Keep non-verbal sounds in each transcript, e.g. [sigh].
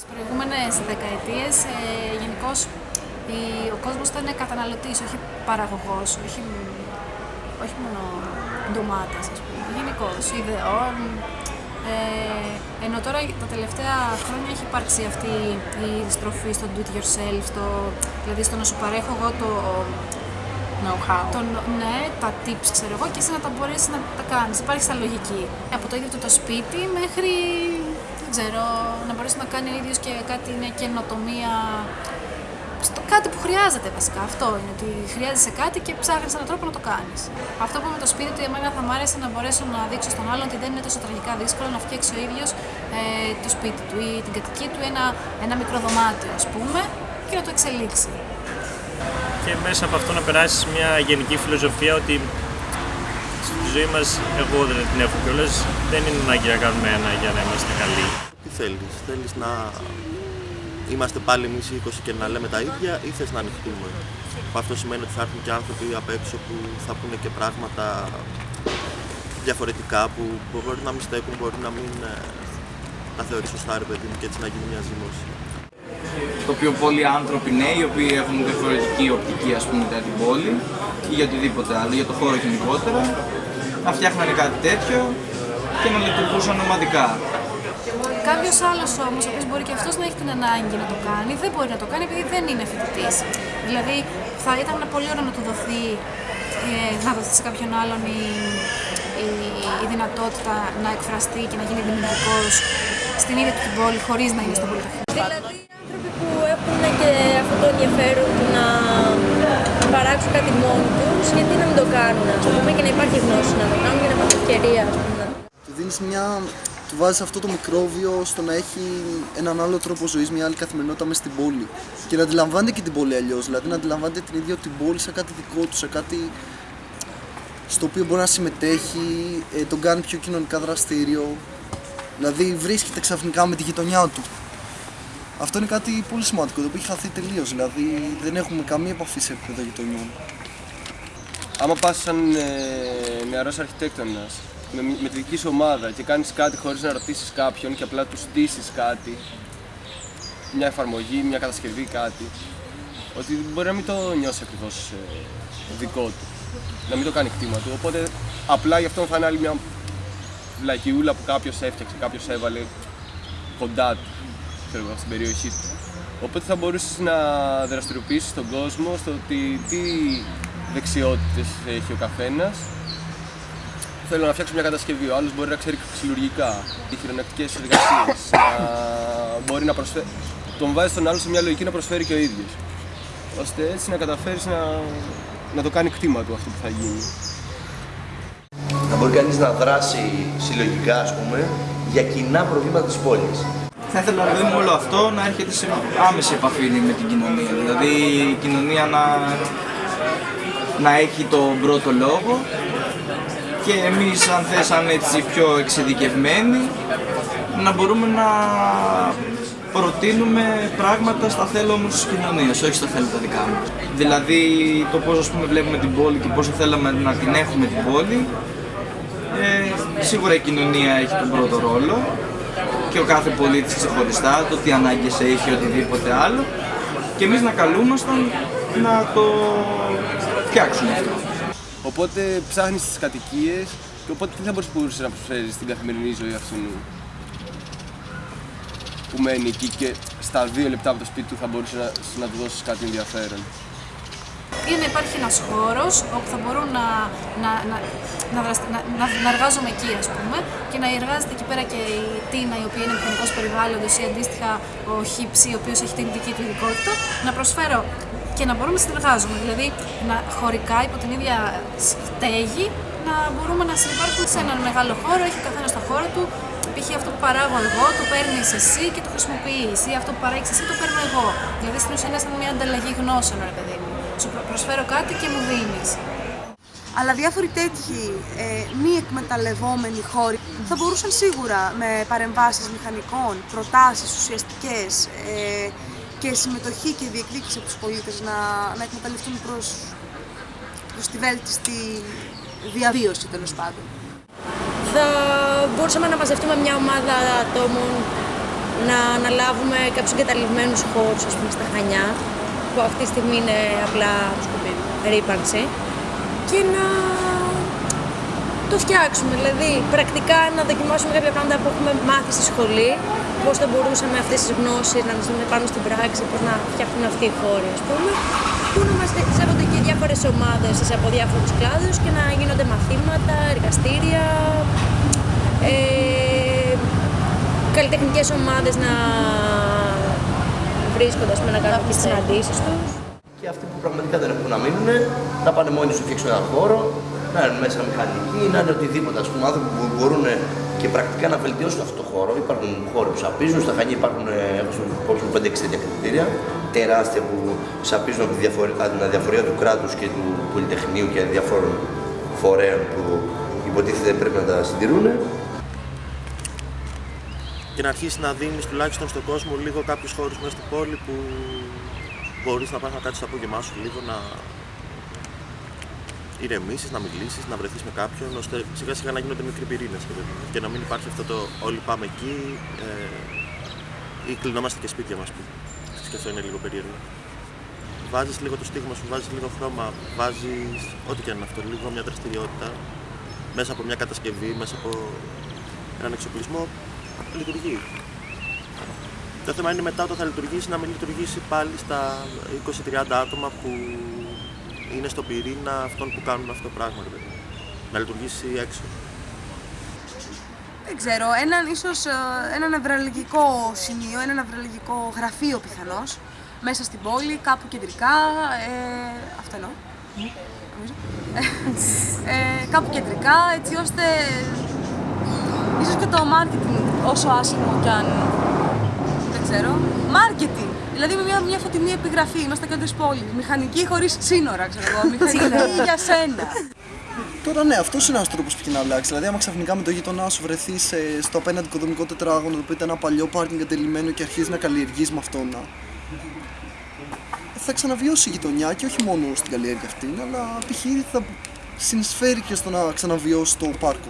Στις προηγούμενες δεκαετίες ε, γενικώς ο κόσμος ήταν καταναλωτής, όχι παραγωγός, όχι, όχι μόνο ντομάτες, ας πούμε, γενικώς ιδεών. Ε, ενώ τώρα τα τελευταία χρόνια έχει υπάρξει αυτή η στροφή στο do it yourself, το, δηλαδή στο να σου παρέχω εγώ το know-how. Το, ναι, τα tips ξέρω εγώ και εσύ να τα μπορέσει να τα κάνεις. Υπάρχει στα λογική. Από το ίδιο το, το σπίτι μέχρι δεν ξέρω, να μπορέσει να κάνει ο ίδιος και κάτι, μια καινοτομία. Στο κάτι που χρειάζεται βασικά. Αυτό είναι ότι χρειάζεσαι κάτι και ψάχνεις έναν τρόπο να το κάνεις. Αυτό που με το σπίτι του, εμένα θα μου άρεσε να μπορέσω να δείξω στον άλλον ότι δεν είναι τόσο τραγικά δύσκολο να φτιάξει ο ίδιος ε, το σπίτι του ή την κατοικία του ένα, ένα μικρό δωμάτιο, ας πούμε, και να το εξελίξει και μέσα από αυτό να περάσεις μια γενική φιλοσοφία ότι στη ζωή μας, εγώ δεν την έχω κιόλας, δεν είναι ανάγκη να κάνουμε ένα για να είμαστε καλοί. Τι θέλεις, θέλεις να είμαστε πάλι εμείς οι 20 και να λέμε τα ίδια ή θες να ανοιχτούμε; Αυτό σημαίνει ότι θα έρθουν και άνθρωποι απ' έξω που θα πούνε και πράγματα διαφορετικά που μπορεί να μην στέκουν, μπορεί να μην ε, τα θεωρείς σωστά ρε παιδί μου και έτσι να γίνει μια ζήμωση το οποίο πολλοί άνθρωποι νέοι, οι οποίοι έχουν διαφορετική οπτική ας πούμε, για την πόλη ή για οτιδήποτε άλλο, για το χώρο γενικότερα, να φτιάχνανε κάτι τέτοιο και να λειτουργούσαν ομαδικά. Κάποιος άλλος όμως, ο οποίος μπορεί και αυτός να έχει την ανάγκη να το κάνει, δεν μπορεί να το κάνει επειδή δεν είναι φοιτητής. Δηλαδή, θα ήταν πολύ ωραίο να του δοθεί, ε, να δοθεί σε κάποιον άλλον η, η, η δυνατότητα να εκφραστεί και να γίνει δημιουργικός στην ίδια του την πόλη, χωρίς να είναι στο πολυτεχνείο. Δηλαδή, άνθρωποι που έχουν και αυτό το ενδιαφέρον του να παράξουν κάτι μόνοι τους, γιατί να μην το κάνουν, ας πούμε, και να υπάρχει γνώση να το κάνουν και να υπάρχει ευκαιρία, ας πούμε. Του δίνεις μια. Του βάζεις αυτό το μικρόβιο στο να έχει έναν άλλο τρόπο ζωής, μια άλλη καθημερινότητα μέσα στην πόλη. Και να αντιλαμβάνεται και την πόλη αλλιώς. Δηλαδή να αντιλαμβάνεται την ίδια την πόλη σε κάτι δικό του, σε κάτι στο οποίο μπορεί να συμμετέχει, ε, τον κάνει πιο κοινωνικά δραστήριο. Δηλαδή βρίσκεται ξαφνικά με τη γειτονιά του. Αυτό είναι κάτι πολύ σημαντικό, το οποίο έχει χαθεί τελείως. Δηλαδή δεν έχουμε καμία επαφή σε επίπεδο γειτονιών. Άμα πας σαν ε, νεαρός αρχιτέκτονας με, με τη δική σου ομάδα και κάνεις κάτι χωρίς να ρωτήσεις κάποιον και απλά τους στήσεις κάτι, μια εφαρμογή, μια κατασκευή, κάτι, ότι μπορεί να μην το νιώσεις ακριβώς ε, δικό του. Να μην το κάνει κτήμα του. Οπότε απλά γι' αυτό θα είναι άλλη μια λακιούλα που κάποιος έφτιαξε, κάποιος έβαλε κοντά του ξέρω, στην περιοχή του. Οπότε θα μπορούσες να δραστηριοποιήσεις τον κόσμο στο ότι τι δεξιότητες έχει ο καθένας. Θέλω να φτιάξω μια κατασκευή. Ο άλλος μπορεί να ξέρει ξυλουργικά ή χειρονακτικέ εργασίε. μπορεί να προσφέρει. Τον βάζει τον άλλο σε μια λογική να προσφέρει και ο ίδιος. ώστε έτσι να καταφέρεις να, να το κάνει κτήμα του αυτό που θα γίνει. Να μπορεί κανείς να δράσει συλλογικά, ας πούμε, για κοινά προβλήματα της πόλης θα ήθελα δηλαδή όλο αυτό να έρχεται σε άμεση επαφή με την κοινωνία. Δηλαδή η κοινωνία να, να έχει τον πρώτο λόγο και εμείς αν θέσαμε έτσι πιο εξειδικευμένοι να μπορούμε να προτείνουμε πράγματα στα θέλω όμως της κοινωνίας, όχι στα θέλω τα δικά μας. Δηλαδή το πώς ας πούμε βλέπουμε την πόλη και πώς θέλαμε να την έχουμε την πόλη ε, σίγουρα η κοινωνία έχει τον πρώτο ρόλο και ο κάθε πολίτης ξεχωριστά, το τι ανάγκες έχει, οτιδήποτε άλλο και εμείς να καλούμασταν να το φτιάξουμε αυτό. Οπότε ψάχνεις τις κατοικίες και οπότε τι θα μπορούσες να προσφέρεις στην καθημερινή ζωή αυτού που μένει εκεί και στα δύο λεπτά από το σπίτι του θα μπορούσες να, να του δώσεις κάτι ενδιαφέρον είναι να υπάρχει ένας χώρος όπου θα μπορούν να, να, να, να, να, να εργάζομαι εκεί ας πούμε και να εργάζεται εκεί πέρα και η Τίνα η οποία είναι μηχανικός περιβάλλοντος ή αντίστοιχα ο Χίψη ο οποίος έχει την δική του ειδικότητα να προσφέρω και να μπορούμε να συνεργάζομαι, δηλαδή να χωρικά υπό την ίδια στέγη να μπορούμε να συνεπάρχουμε σε έναν μεγάλο χώρο, έχει ο καθένας το χώρο του. Π.χ. αυτό που παράγω εγώ το παίρνεις εσύ και το χρησιμοποιείς. Ή αυτό που παράγει εσύ το παίρνω εγώ. Δηλαδή στην ουσία είναι σαν μια ανταλλαγή γνώσεων, ρε παιδί μου σου προσφέρω κάτι και μου δίνεις. Αλλά διάφοροι τέτοιοι ε, μη εκμεταλλευόμενοι χώροι θα μπορούσαν σίγουρα με παρεμβάσεις μηχανικών, προτάσεις ουσιαστικές ε, και συμμετοχή και διεκδίκηση από τους πολίτες να, να εκμεταλλευτούν προς, προς τη βέλτιστη διαβίωση τέλος πάντων. Θα μπορούσαμε να μαζευτούμε μια ομάδα ατόμων να αναλάβουμε κάποιους εγκαταλειμμένους χώρους ας πούμε, στα Χανιά, που αυτή τη στιγμή είναι απλά ρήπανση, και να το φτιάξουμε. Δηλαδή, πρακτικά να δοκιμάσουμε κάποια πράγματα που έχουμε μάθει στη σχολή, πώς θα μπορούσαμε αυτές τις γνώσεις να τις δούμε πάνω στην πράξη, πώς να φτιάχνουν αυτοί οι χώροι, ας πούμε, που να μας σέβονται και διάφορες ομάδες από διάφορους κλάδους και να γίνονται μαθήματα, εργαστήρια, ε, καλλιτεχνικές ομάδες να βρίσκονται, ας πούμε, να κάνουν τις συναντήσεις τους. Και αυτοί που πραγματικά δεν έχουν να μείνουν, να πάνε μόνοι σου φτιάξουν έναν χώρο, να είναι μέσα μηχανικοί, να είναι οτιδήποτε. Ας πούμε, άνθρωποι που μπορούν και πρακτικά να βελτιώσουν αυτό το χώρο. Υπάρχουν χώροι που σαπίζουν, στα Χανή υπάρχουν έχω 5-6 τέτοια κριτήρια, τεράστια που σαπίζουν από τη διαφορία, την αδιαφορία του κράτους και του Πολυτεχνείου και διαφόρων φορέων που υποτίθεται πρέπει να τα συντηρούν και να αρχίσεις να δίνεις τουλάχιστον στον κόσμο λίγο κάποιους χώρους μέσα στην πόλη που μπορείς να πας να κάτσει το απόγευμά σου λίγο να ηρεμήσεις, να μιλήσεις, να βρεθείς με κάποιον, ώστε σιγά σιγά να γίνονται μικροί πυρήνες και να μην υπάρχει αυτό το όλοι πάμε εκεί ε, ή κλεινόμαστε και σπίτια μας που και αυτό είναι λίγο περίεργο. Βάζεις λίγο το στίγμα σου, βάζεις λίγο χρώμα, βάζεις ό,τι και αν είναι αυτό, λίγο μια δραστηριότητα μέσα από μια κατασκευή, μέσα από έναν εξοπλισμό λειτουργεί. Το θέμα είναι μετά όταν θα λειτουργήσει να μην λειτουργήσει πάλι στα 20-30 άτομα που είναι στο πυρήνα αυτών που κάνουν αυτό το πράγμα. Δηλαδή. Να λειτουργήσει έξω. Δεν ξέρω, έναν ίσως ε, ένα νευραλγικό σημείο, ένα νευραλγικό γραφείο πιθανώς, μέσα στην πόλη, κάπου κεντρικά, ε, αυτό εννοώ. Ε, κάπου κεντρικά, έτσι ώστε ίσως και το marketing όσο άσχημο κι αν δεν ξέρω. Marketing! Δηλαδή με μια, μια φωτεινή επιγραφή, είμαστε κέντρο τη πόλη. Μηχανική χωρίς σύνορα, ξέρω εγώ. [laughs] Μηχανική για σένα. Τώρα ναι, αυτός είναι ένα τρόπο που έχει να αλλάξει. Δηλαδή, άμα ξαφνικά με το γείτονά σου βρεθείς στο απέναντι οικοδομικό τετράγωνο, το οποίο ήταν ένα παλιό πάρκινγκ εγκατελειμμένο και αρχίζεις να καλλιεργείς με αυτό να. Θα ξαναβιώσει η γειτονιά και όχι μόνο στην καλλιέργεια αυτή, αλλά π.χ. θα συνεισφέρει και στο να ξαναβιώσει το πάρκο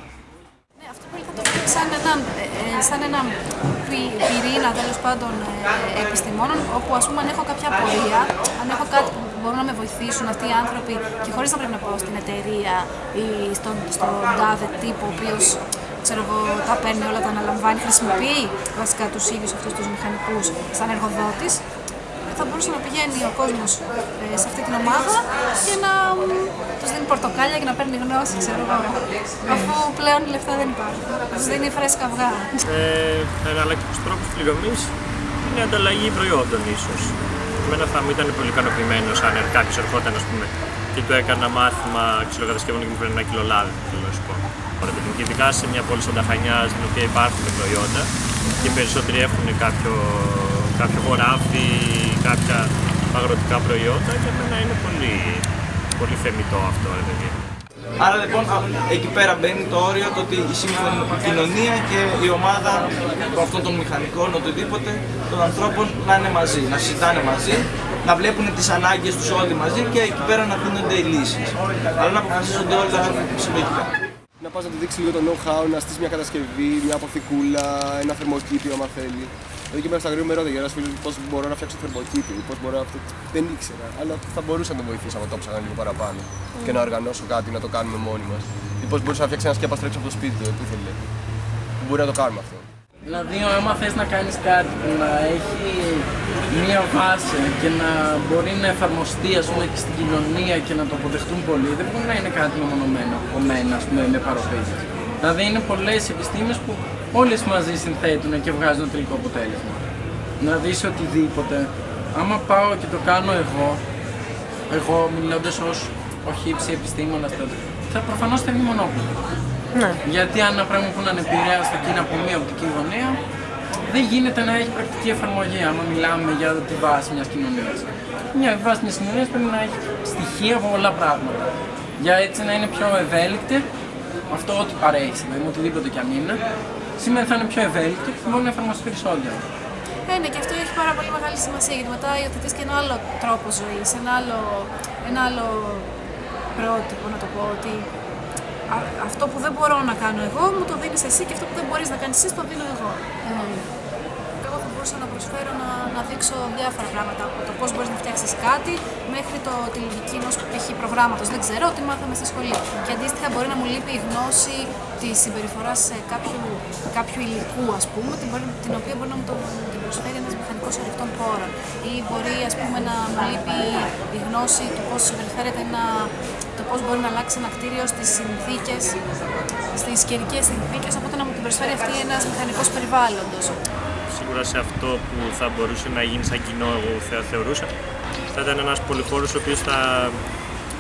σαν ένα, ε, ε, σαν ένα πυρήνα τέλος πάντων ε, επιστημόνων, όπου ας πούμε αν έχω κάποια απορία, αν έχω κάτι που μπορούν να με βοηθήσουν αυτοί οι άνθρωποι και χωρίς να πρέπει να πάω στην εταιρεία ή στον, στον τάδε τύπο ο οποίος ξέρω εγώ, τα παίρνει όλα, τα αναλαμβάνει, χρησιμοποιεί βασικά τους ίδιους αυτούς τους μηχανικούς σαν εργοδότης θα μπορούσε να πηγαίνει ο κόσμος ε, σε αυτή την ομάδα και να του δίνει πορτοκάλια και να παίρνει γνώση, ξέρω εγώ. Αφού πλέον οι λεφτά δεν υπάρχουν. Τους δίνει φρέσκα αυγά. Ε, Εναλλακτικού τρόπο πληρωμή είναι ανταλλαγή προϊόντων ίσως. Εμένα θα μου ήταν πολύ ικανοποιημένο αν κάποιος ερχόταν ας πούμε, και του έκανα μάθημα ξυλοκατασκευών και μου φέρνει ένα κιλό λάδι. Θέλω να σου πω. Και ειδικά σε μια πόλη σαν τα Χανιά, στην οποία υπάρχουν προϊόντα και οι περισσότεροι έχουν κάποιο, κάποιο χωράφι, κάποια αγροτικά προϊόντα, για μένα είναι πολύ, πολύ θεμητό αυτό, ρε παιδί. Άρα λοιπόν εκεί πέρα μπαίνει το όριο το ότι η σύμφωνη κοινωνία και η ομάδα αυτών των μηχανικών, οτιδήποτε, των ανθρώπων να είναι μαζί, να συζητάνε μαζί, να βλέπουν τις ανάγκες τους όλοι μαζί και εκεί πέρα να δίνονται οι λύσεις. Αλλά να αποφασίζονται όλα συλλογικά. Να πας να του δείξεις λίγο το know-how, να στήσει μια κατασκευή, μια αποθηκούλα, ένα θερμοκήπιο άμα θέλει. Εδώ και μέσα στα γρήγορα με ρώτησε ένα φίλος πώς μπορώ να φτιάξω θερμοκήπιο, πώς μπορώ αυτό. Δεν ήξερα, αλλά θα μπορούσα να τον βοηθήσω αν το ψάχνα λίγο παραπάνω mm. και να οργανώσω κάτι να το κάνουμε μόνοι μας. Ή πώς μπορούσα να φτιάξει ένα σκέπα από το σπίτι του, που ήθελε. Μπορεί να το κάνουμε αυτό. Δηλαδή, άμα θες να κάνεις κάτι που να έχει μία βάση και να μπορεί να εφαρμοστεί ας πούμε, και στην κοινωνία και να το αποδεχτούν πολλοί, δεν μπορεί να είναι κάτι μεμονωμένο από μένα ας πούμε, με παροπίδες. Δηλαδή, είναι πολλές επιστήμες που όλες μαζί συνθέτουν και βγάζουν το τελικό αποτέλεσμα. Να δεις οτιδήποτε, άμα πάω και το κάνω εγώ, εγώ μιλώντας ως όχι ύψη επιστήμονας, θα προφανώς θα είναι μονόπλο. Ναι. Γιατί αν ένα πράγμα που να επηρεάσει εκείνα από μία οπτική γωνία, δεν γίνεται να έχει πρακτική εφαρμογή άμα μιλάμε για τη βάση μιας κοινωνίας. Μια βάση μιας κοινωνίας πρέπει να έχει στοιχεία από πολλά πράγματα. Για έτσι να είναι πιο ευέλικτη, αυτό ό,τι παρέχει, δηλαδή οτιδήποτε κι αν είναι, σήμερα θα είναι πιο ευέλικτη και μπορεί να εφαρμοστεί περισσότερο. Ε, ναι, και αυτό έχει πάρα πολύ μεγάλη σημασία γιατί μετά υιοθετείς και ένα άλλο τρόπο ζωής, ένα άλλο, ένα άλλο πρότυπο, να το πω, ότι αυτό που δεν μπορώ να κάνω εγώ, μου το δίνεις εσύ και αυτό που δεν μπορείς να κάνεις εσύ, το δίνω εγώ. Mm. Εγώ θα μπορούσα να προσφέρω να, να δείξω διάφορα πράγματα. Από το πώς μπορείς να φτιάξεις κάτι μέχρι το, τη λογική ενό π.χ. προγράμματος. Δεν ξέρω τι μάθαμε στη σχολή. Και αντίστοιχα μπορεί να μου λείπει η γνώση της συμπεριφοράς κάποιου, κάποιου υλικού, ας πούμε, την, μπορεί- την οποία μπορεί να μου το, την προσφέρει ένας μηχανικός ορεικτών πόρων. Ή μπορεί ας πούμε, να μου λείπει η γνώση του πώς συμπεριφέρεται ένα, το πώς μπορεί να αλλάξει ένα κτίριο στις συνθήκες, στις καιρικές συνθήκες. Οπότε να μου την προσφέρει αυτή ένας μηχανικός περιβάλλοντος. Σίγουρα σε αυτό που θα μπορούσε να γίνει σαν κοινό, εγώ θα θεωρούσα, θα ήταν ένας πολυχώρος ο οποίος θα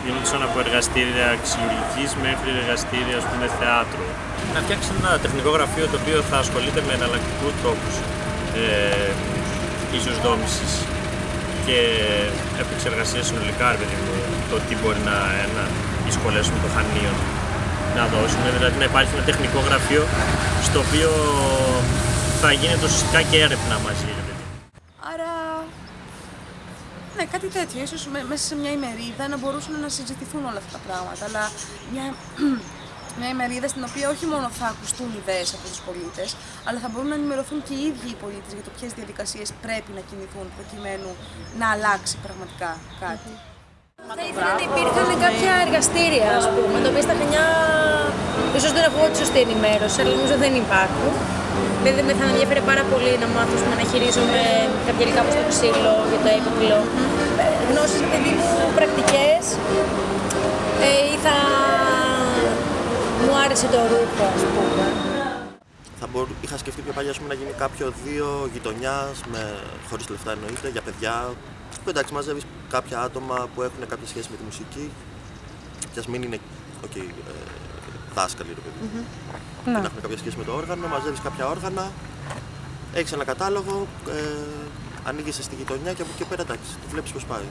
γινόταν από εργαστήρια ξυλουργικής μέχρι εργαστήρια ας πούμε, θεάτρου. Να φτιάξεις ένα τεχνικό γραφείο το οποίο θα ασχολείται με εναλλακτικούς τρόπους ε, ίσως δόμησης και επεξεργασίας συνολικά, ρε παιδί μου, το τι μπορεί να, να οι σχολές με το χανείο να δώσουν. Δηλαδή να υπάρχει ένα τεχνικό γραφείο στο οποίο θα γίνεται ουσιαστικά και έρευνα μαζί. Ρε παιδί. Άρα, ναι, κάτι τέτοιο. Ίσως με- μέσα σε μια ημερίδα να μπορούσαν να συζητηθούν όλα αυτά τα πράγματα. Αλλά μια, [clears throat] μια ημερίδα στην οποία όχι μόνο θα ακουστούν ιδέες από τους πολίτες, αλλά θα μπορούν να ενημερωθούν και οι ίδιοι οι πολίτες για το ποιες διαδικασίες πρέπει να κινηθούν προκειμένου να αλλάξει πραγματικά κάτι. Θα ήθελα να υπήρχαν κάποια εργαστήρια, ας πούμε, τα οποία στα Χανιά ίσως δεν έχω τη σωστή ενημέρωση, αλλά νομίζω δεν υπάρχουν. Δηλαδή με θα με ενδιαφέρει πάρα πολύ να μάθω ας πούμε, να χειρίζομαι κάποια υλικά όπως το ξύλο για το έπιπλο. Ε, Γνώσεις, παιδί μου, πρακτικές ε, ή θα μου άρεσε το ρούχο, ας πούμε. Θα μπορ... Είχα σκεφτεί πιο παλιά ας πούμε, να γίνει κάποιο δύο γειτονιάς, με... χωρίς λεφτά εννοείται, για παιδιά. Που εντάξει, μαζεύεις κάποια άτομα που έχουν κάποια σχέση με τη μουσική. Και ας μην είναι okay, ε, δάσκαλοι, ρε παιδί. μου. Ναι. Να έχουν κάποια σχέση με το όργανο, μαζεύεις κάποια όργανα, έχεις ένα κατάλογο, ε, ανοίγεις στη γειτονιά και από εκεί και πέρα εντάξει, το βλέπεις πώς πάει.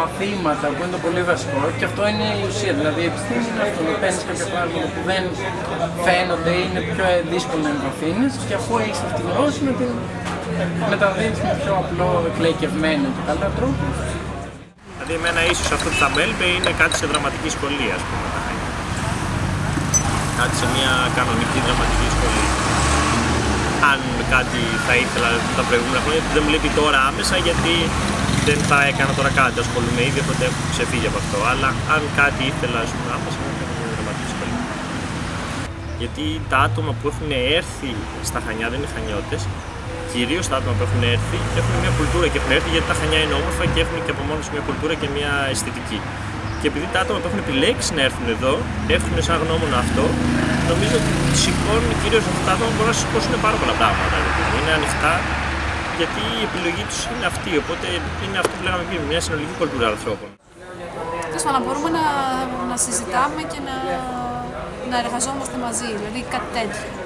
μαθήματα που είναι το πολύ βασικό και αυτό είναι η ουσία. Δηλαδή η επιστήμη είναι αυτό. Να παίρνεις κάποια πράγματα που δεν φαίνονται ή είναι πιο δύσκολο να εμβαθύνει και αφού έχεις αυτή τη γνώση να την μεταδίδεις με πιο απλό, εκλαϊκευμένο και καλά τρόπο. Δηλαδή, εμένα ίσως αυτό που θα με έλειπε είναι κάτι σε δραματική σχολή, ας πούμε. Τα Χανιά. Κάτι σε μια κανονική δραματική σχολή. Αν κάτι θα ήθελα τα προηγούμενα χρόνια, δεν μου λείπει τώρα άμεσα γιατί δεν θα έκανα τώρα κάτι. Ασχολούμαι ήδη, οπότε έχω ξεφύγει από αυτό. Αλλά αν κάτι ήθελα, ας πούμε, άμεσα να έκανα μια δραματική σχολή. Γιατί τα άτομα που έχουν έρθει στα Χανιά δεν είναι Χανιώτες, κυρίως τα άτομα που έχουν έρθει έχουν μια κουλτούρα και έχουν έρθει γιατί τα Χανιά είναι όμορφα και έχουν και από μόνος τους μια κουλτούρα και μια αισθητική. Και επειδή τα άτομα που έχουν επιλέξει να έρθουν εδώ έχουν σαν γνώμονα αυτό, νομίζω ότι σηκώνουν κυρίως αυτά τα άτομα μπορούν να σηκώσουν πάρα πολλά πράγματα. δηλαδή. Είναι ανοιχτά γιατί η επιλογή τους είναι αυτή. Οπότε είναι αυτό που λέγαμε πριν, μια συνολική κουλτούρα ανθρώπων. Τέλος πάντων, να μπορούμε να, να συζητάμε και να, να εργαζόμαστε μαζί. Δηλαδή κάτι τέτοιο αυτό.